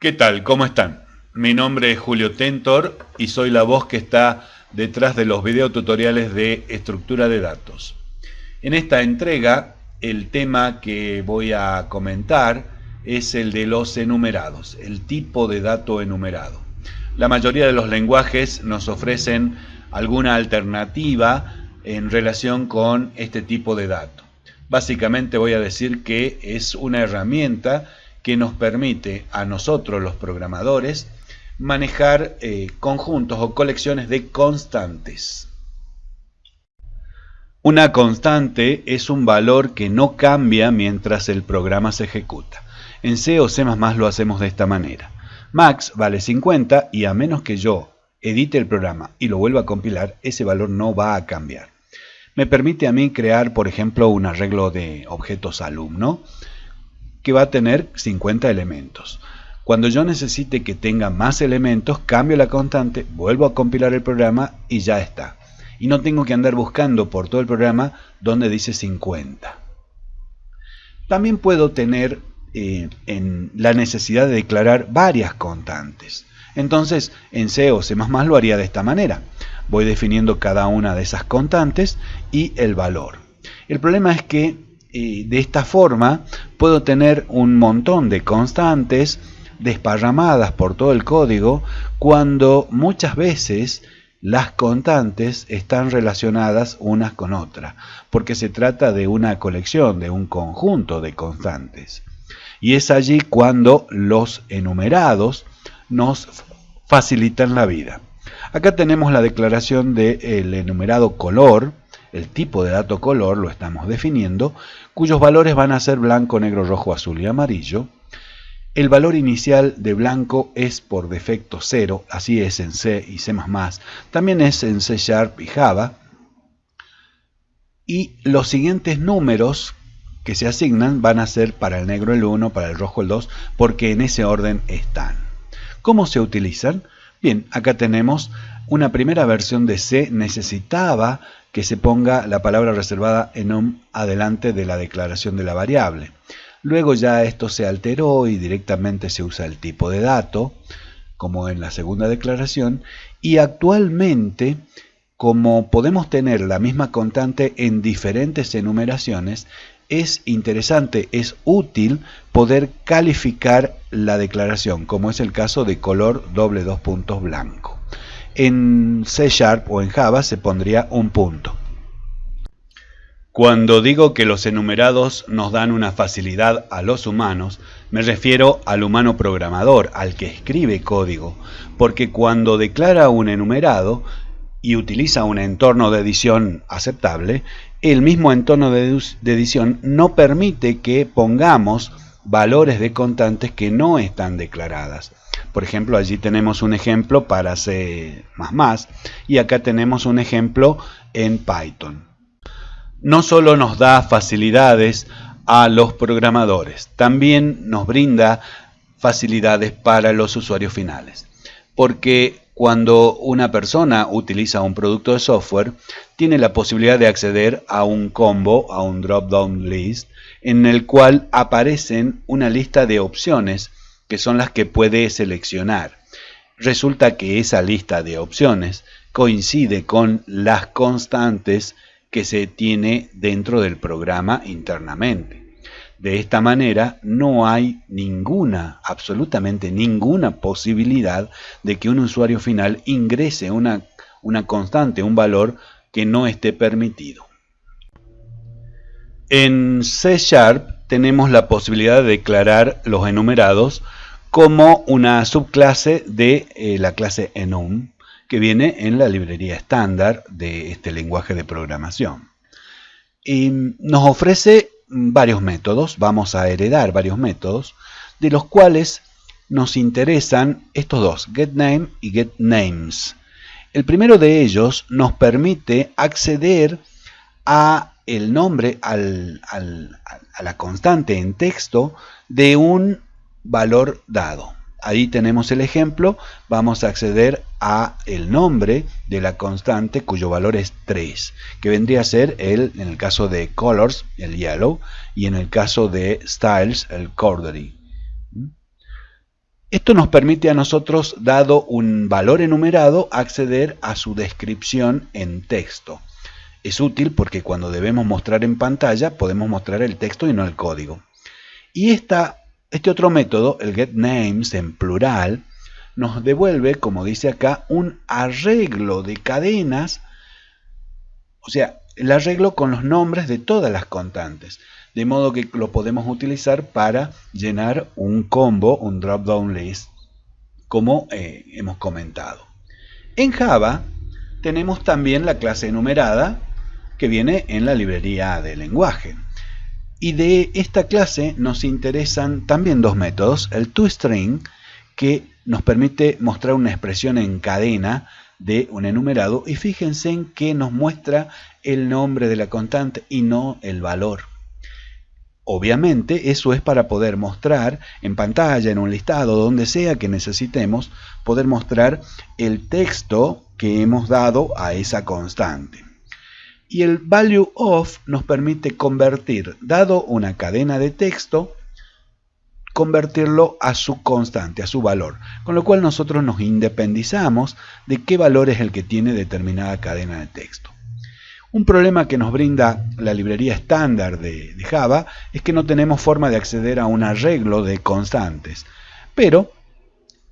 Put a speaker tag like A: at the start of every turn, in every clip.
A: ¿Qué tal? ¿Cómo están? Mi nombre es Julio Tentor y soy la voz que está detrás de los videotutoriales de estructura de datos. En esta entrega, el tema que voy a comentar es el de los enumerados, el tipo de dato enumerado. La mayoría de los lenguajes nos ofrecen alguna alternativa en relación con este tipo de dato. Básicamente voy a decir que es una herramienta que nos permite a nosotros los programadores manejar eh, conjuntos o colecciones de constantes. Una constante es un valor que no cambia mientras el programa se ejecuta. En C o C++ lo hacemos de esta manera. Max vale 50 y a menos que yo edite el programa y lo vuelva a compilar, ese valor no va a cambiar. Me permite a mí crear, por ejemplo, un arreglo de objetos alumno que va a tener 50 elementos. Cuando yo necesite que tenga más elementos, cambio la constante, vuelvo a compilar el programa y ya está. Y no tengo que andar buscando por todo el programa donde dice 50. También puedo tener eh, en la necesidad de declarar varias constantes. Entonces, en C o C++ lo haría de esta manera. Voy definiendo cada una de esas constantes y el valor. El problema es que de esta forma puedo tener un montón de constantes desparramadas por todo el código cuando muchas veces las constantes están relacionadas unas con otras, porque se trata de una colección, de un conjunto de constantes. Y es allí cuando los enumerados nos facilitan la vida. Acá tenemos la declaración del enumerado color, el tipo de dato color lo estamos definiendo, cuyos valores van a ser blanco, negro, rojo, azul y amarillo. El valor inicial de blanco es por defecto 0, así es en C y C++, también es en C Sharp y Java. Y los siguientes números que se asignan van a ser para el negro el 1, para el rojo el 2, porque en ese orden están. ¿Cómo se utilizan? Bien, acá tenemos una primera versión de C necesitaba que se ponga la palabra reservada enum adelante de la declaración de la variable. Luego ya esto se alteró y directamente se usa el tipo de dato, como en la segunda declaración, y actualmente, como podemos tener la misma constante en diferentes enumeraciones, es interesante, es útil poder calificar la declaración, como es el caso de color doble dos puntos blanco. En C Sharp o en Java se pondría un punto. Cuando digo que los enumerados nos dan una facilidad a los humanos, me refiero al humano programador, al que escribe código, porque cuando declara un enumerado y utiliza un entorno de edición aceptable, el mismo entorno de, edición no permite que pongamos valores de constantes que no están declaradas. Por ejemplo, allí tenemos un ejemplo para C++ y acá tenemos un ejemplo en Python. No solo nos da facilidades a los programadores, también nos brinda facilidades para los usuarios finales. Porque cuando una persona utiliza un producto de software, tiene la posibilidad de acceder a un combo, a un drop-down list, en el cual aparecen una lista de opciones que son las que puede seleccionar. Resulta que esa lista de opciones coincide con las constantes que se tiene dentro del programa internamente. De esta manera no hay ninguna, absolutamente ninguna posibilidad de que un usuario final ingrese una, una constante, un valor que no esté permitido. En C Sharp tenemos la posibilidad de declarar los enumerados como una subclase de eh, la clase enum que viene en la librería estándar de este lenguaje de programación. Y nos ofrece varios métodos, vamos a heredar varios métodos, de los cuales nos interesan estos dos, getName y getNames. El primero de ellos nos permite acceder a el nombre, a la constante en texto de un valor dado. Ahí tenemos el ejemplo, vamos a acceder a el nombre de la constante cuyo valor es 3, que vendría a ser el, en el caso de colors, el yellow, y en el caso de styles, el cordery. Esto nos permite a nosotros, dado un valor enumerado, acceder a su descripción en texto. Es útil porque cuando debemos mostrar en pantalla podemos mostrar el texto y no el código. Y esta, este otro método, el getNames en plural, nos devuelve, como dice acá, un arreglo de cadenas, o sea, el arreglo con los nombres de todas las constantes, de modo que lo podemos utilizar para llenar un combo, un drop-down list, como eh, hemos comentado. En Java tenemos también la clase enumerada que viene en la librería de lenguaje. Y de esta clase nos interesan también dos métodos, el toString, que nos permite mostrar una expresión en cadena de un enumerado y fíjense en que nos muestra el nombre de la constante y no el valor. Obviamente eso es para poder mostrar en pantalla, en un listado, donde sea que necesitemos, poder mostrar el texto que hemos dado a esa constante. Y el value of nos permite convertir, dado una cadena de texto, convertirlo a su constante, a su valor, con lo cual nosotros nos independizamos de qué valor es el que tiene determinada cadena de texto. Un problema que nos brinda la librería estándar de, Java es que no tenemos forma de acceder a un arreglo de constantes, pero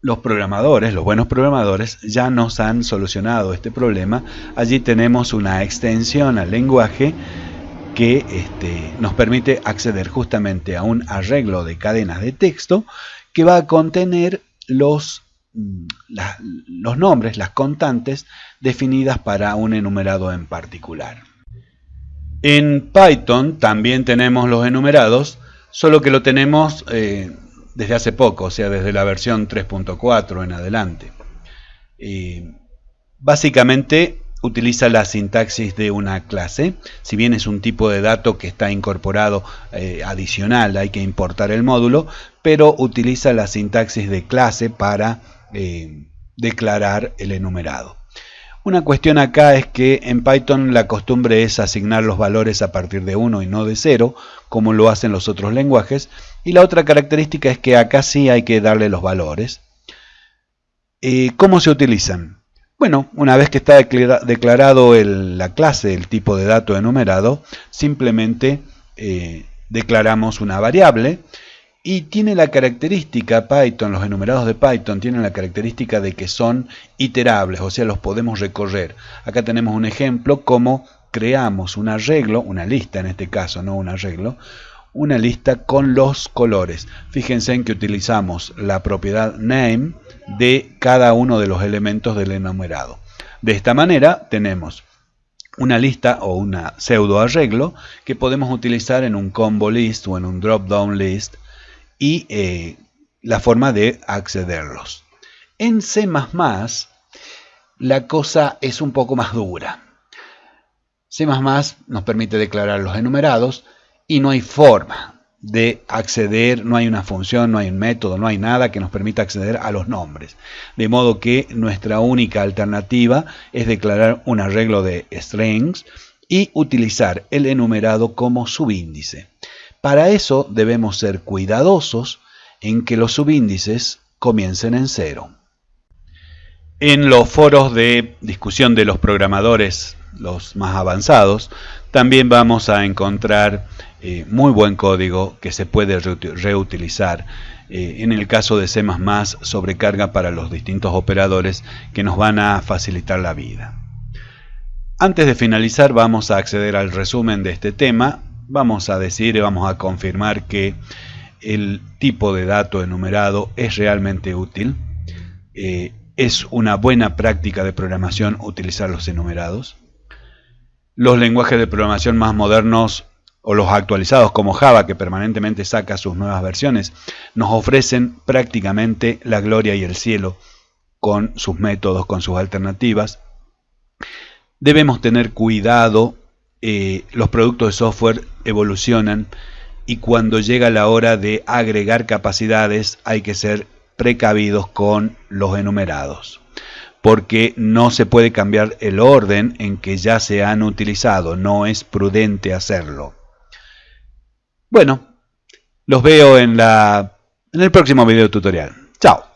A: los programadores, los buenos programadores, ya nos han solucionado este problema. Allí tenemos una extensión al lenguaje que este, nos permite acceder justamente a un arreglo de cadenas de texto que va a contener los, mm, los nombres, las constantes definidas para un enumerado en particular. En Python también tenemos los enumerados, solo que lo tenemos eh, desde hace poco, o sea, desde la versión 3.4 en adelante. básicamente utiliza la sintaxis de una clase, si bien es un tipo de dato que está incorporado eh, adicional, hay que importar el módulo, pero utiliza la sintaxis de clase para eh, declarar el enumerado. Una cuestión acá es que en Python la costumbre es asignar los valores a partir de 1 y no de 0, como lo hacen los otros lenguajes, y la otra característica es que acá sí hay que darle los valores. Eh, ¿Cómo se utilizan? Bueno, una vez que está declarado la clase, el tipo de dato enumerado, simplemente eh, declaramos una variable y tiene la característica Python, los enumerados de Python tienen la característica de que son iterables, o sea, los podemos recorrer. Acá tenemos un ejemplo como creamos un arreglo, una lista en este caso, no un arreglo, una lista con los colores. Fíjense en que utilizamos la propiedad name de cada uno de los elementos del enumerado. De esta manera tenemos una lista o una pseudo arreglo que podemos utilizar en un combo list o en un drop down list y eh, la forma de accederlos. En C++ la cosa es un poco más dura. C++ nos permite declarar los enumerados y no hay forma de acceder, no hay una función, no hay un método, no hay nada que nos permita acceder a los nombres. De modo que nuestra única alternativa es declarar un arreglo de strings y utilizar el enumerado como subíndice. Para eso debemos ser cuidadosos en que los subíndices comiencen en cero. En los foros de discusión de los programadores, los más avanzados, también vamos a encontrar eh, muy buen código que se puede reutilizar. Eh, en el caso de C++, sobrecarga para los distintos operadores que nos van a facilitar la vida. Antes de finalizar vamos a acceder al resumen de este tema. Vamos a decir vamos a confirmar que el tipo de dato enumerado es realmente útil. Eh, es una buena práctica de programación utilizar los enumerados. Los lenguajes de programación más modernos o los actualizados como Java, que permanentemente saca sus nuevas versiones, nos ofrecen prácticamente la gloria y el cielo con sus métodos, con sus alternativas. Debemos tener cuidado, eh, los productos de software evolucionan y cuando llega la hora de agregar capacidades hay que ser precavidos con los enumerados porque no se puede cambiar el orden en que ya se han utilizado, no es prudente hacerlo. Bueno, los veo en, en el próximo video tutorial. Chao.